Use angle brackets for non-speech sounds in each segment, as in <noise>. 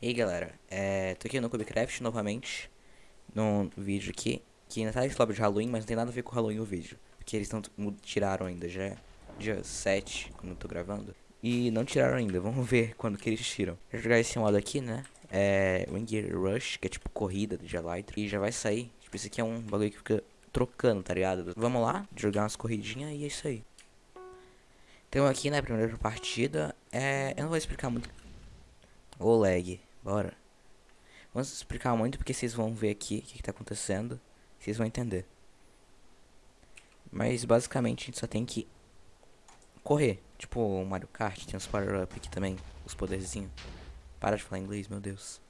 E aí galera, é, tô aqui no Cubecraft novamente, num vídeo aqui, que ainda tá esse lobby de Halloween, mas não tem nada a ver com Halloween o vídeo. Porque eles não tiraram ainda, já é dia 7, quando eu tô gravando. E não tiraram ainda, vamos ver <laughs> quando que eles tiram. Vou jogar esse modo aqui, né, é Wing Rush, que é tipo corrida de Elytra, e já vai sair. Tipo, esse aqui é um bagulho que fica trocando, tá ligado? Vamos lá, jogar umas corridinhas e é isso aí. Então aqui, né, primeira partida, é... Eu não vou explicar muito... O lag. Bora. Vamos explicar muito porque vocês vão ver aqui o que, que tá acontecendo. Vocês vão entender. Mas basicamente a gente só tem que correr. Tipo o Mario Kart, tem os power-up aqui também. Os poderzinhos. Para de falar inglês, meu Deus.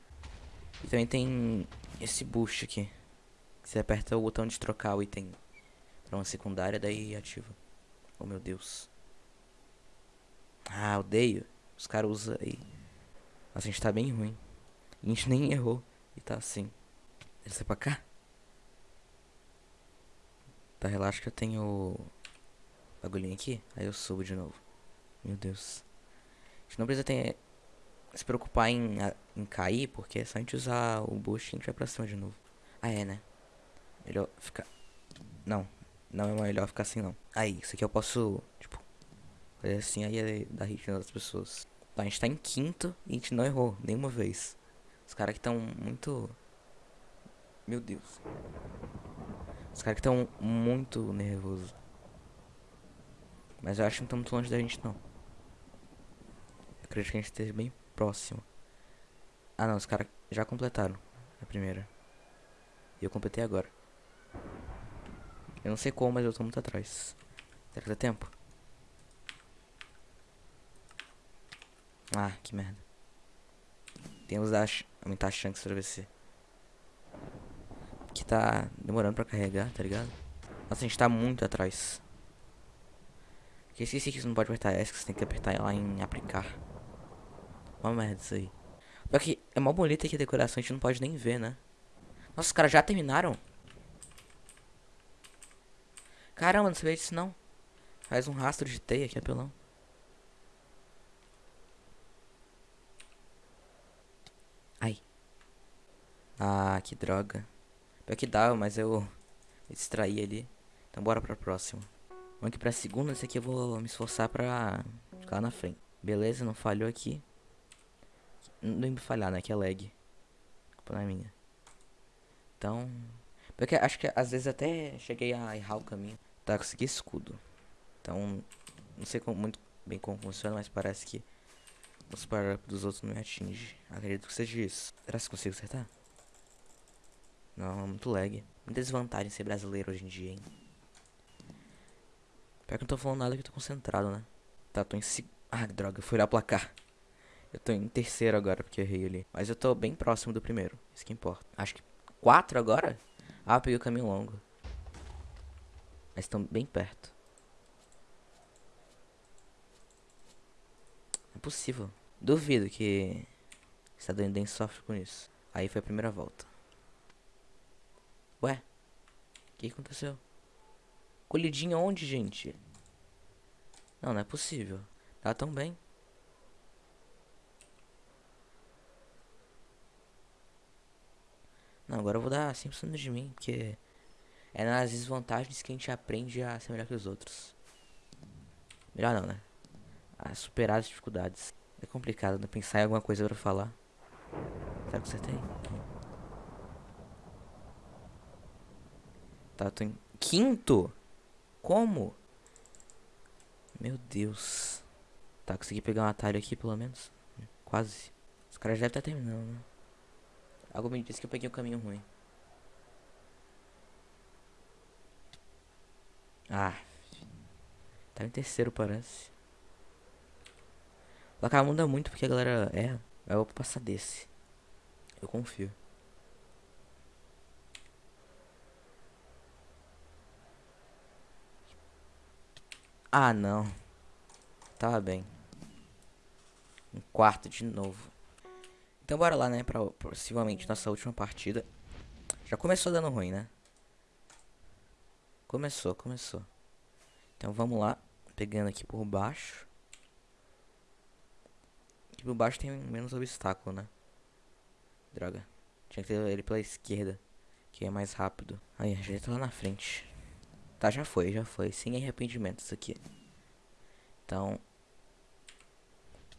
E também tem esse boost aqui. Você aperta o botão de trocar o item pra uma secundária, daí ativa. Oh meu Deus. Ah, odeio. Os caras usam aí. Nossa, a gente tá bem ruim. A gente nem errou. E tá assim. Desce pra cá. Tá, relaxa que eu tenho bagulhinho aqui. Aí eu subo de novo. Meu Deus. A gente não precisa ter, se preocupar em, em cair, porque é só a gente usar o boost e a gente vai pra cima de novo. Ah, é, né? Melhor ficar... Não, não é melhor ficar assim, não. Aí, isso aqui eu posso, tipo, fazer assim, aí é dar hit nas pessoas. Tá, a gente tá em quinto e a gente não errou nenhuma vez. Os caras que estão muito... Meu Deus. Os caras que estão muito nervosos. Mas eu acho que não estão muito longe da gente, não. Eu acredito que a gente esteja bem próximo. Ah, não. Os caras já completaram a primeira. E eu completei agora. Eu não sei como, mas eu tô muito atrás. Será que dá tempo? Ah, que merda. Temos a aumentar a chance pra vencer. Que tá demorando pra carregar, tá ligado? Nossa, a gente tá muito atrás. Porque esqueci que você não pode apertar S, que você tem que apertar lá em aplicar. Uma merda isso aí. Pior que é mó bonita aqui a decoração, a gente não pode nem ver, né? Nossa, os caras já terminaram? Caramba, não sabia disso não. Faz um rastro de teia aqui, apelão. Ai. Ah, que droga. Pior que dava, mas eu, eu distraí ali. Então bora pra próxima. Vamos aqui pra segunda. Esse aqui eu vou me esforçar pra ficar lá na frente. Beleza, não falhou aqui. Não me falhar, né? Que é lag. Culpa não é minha. Então... Porque acho que às vezes até cheguei a errar o caminho. Tá, consegui escudo. Então, não sei como, muito bem como funciona, mas parece que os power dos outros não me atinge. Acredito que seja isso. Será que consigo acertar? Não, é muito lag. Muita desvantagem ser brasileiro hoje em dia, hein? Pior que não tô falando nada que eu tô concentrado, né? Tá, tô em... Ah, droga, fui o placar. Eu tô em terceiro agora, porque eu errei ali. Mas eu tô bem próximo do primeiro. Isso que importa. Acho que quatro agora? Ah, peguei o caminho longo. Mas estão bem perto. É possível. Duvido que estadunidense sofre com isso. Aí foi a primeira volta. Ué? O que aconteceu? Colidinha onde, gente? Não, não é possível. Tá tão bem. Não, agora eu vou dar 100% de mim, porque é nas desvantagens que a gente aprende a ser melhor que os outros. Melhor não, né? A superar as dificuldades. É complicado, né? Pensar em alguma coisa pra falar. O que você tem? Tá, tô em quinto? Como? Meu Deus. Tá, consegui pegar um atalho aqui, pelo menos. Quase. Os caras devem estar terminando, né? Algo me disse que eu peguei o um caminho ruim. Ah. Tá em terceiro, parece. O placar muda muito porque a galera erra. Eu vou passar desse. Eu confio. Ah, não. Tava bem. Um quarto de novo. Então bora lá, né, pra possivelmente nossa última partida. Já começou dando ruim, né? Começou, começou. Então vamos lá, pegando aqui por baixo. Aqui por baixo tem menos obstáculo, né? Droga. Tinha que ter ele pela esquerda. Que é mais rápido. Aí, a gente tá lá na frente. Tá, já foi, já foi. Sem arrependimento isso aqui. Então.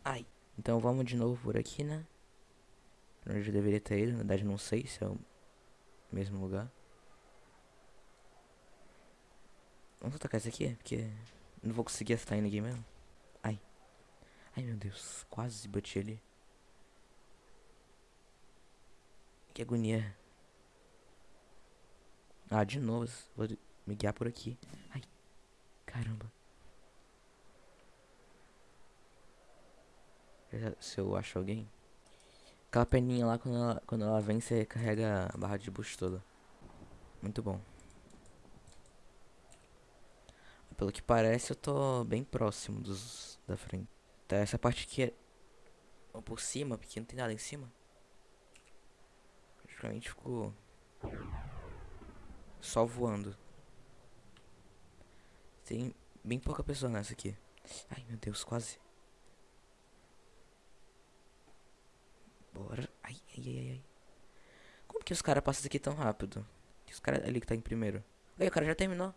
Ai. Então vamos de novo por aqui, né? Pra onde eu deveria ter ido. Na verdade, não sei se é o mesmo lugar. Vamos atacar esse aqui? Porque não vou conseguir acertar ninguém mesmo. Ai. Ai, meu Deus. Quase bati ali. Que agonia. Ah, de novo. Me guiar por aqui. Ai. Caramba. Se eu acho alguém. Aquela perninha lá, quando ela, quando ela vem, você carrega a barra de boost toda. Muito bom. Pelo que parece, eu tô bem próximo dos da frente. Tá, essa parte aqui é por cima, porque não tem nada em cima. Praticamente ficou só voando. Tem bem pouca pessoa nessa aqui. Ai, meu Deus, quase. Bora. Ai, ai, ai, ai. Como que os caras passam aqui tão rápido? Que os caras ali que tá em primeiro. Aí, o cara já terminou.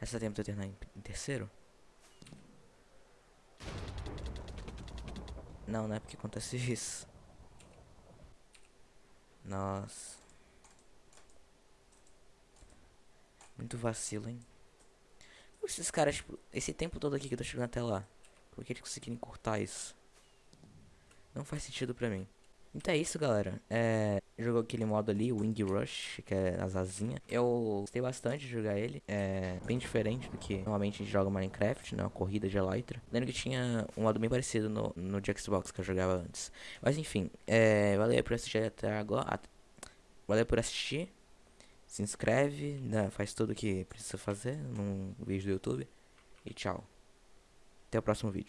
Essa tempo de terminar em, em terceiro? Não, não é porque acontece <laughs> isso. Nossa. Muito vacilo, hein? Esses caras, tipo, esse tempo todo aqui que eu tô chegando até lá. Por que eles conseguiram encurtar isso? Não faz sentido pra mim. Então é isso, galera. É, jogou aquele modo ali, Wing Rush, que é as asinhas. Eu gostei bastante de jogar ele. É bem diferente do que normalmente a gente joga Minecraft, né? Uma corrida de Elytra. Lembro que tinha um modo bem parecido no, no de Xbox que eu jogava antes. Mas enfim, é, valeu por assistir até agora. Valeu por assistir. Se inscreve, né? faz tudo o que precisa fazer num vídeo do YouTube. E tchau. Até o próximo vídeo.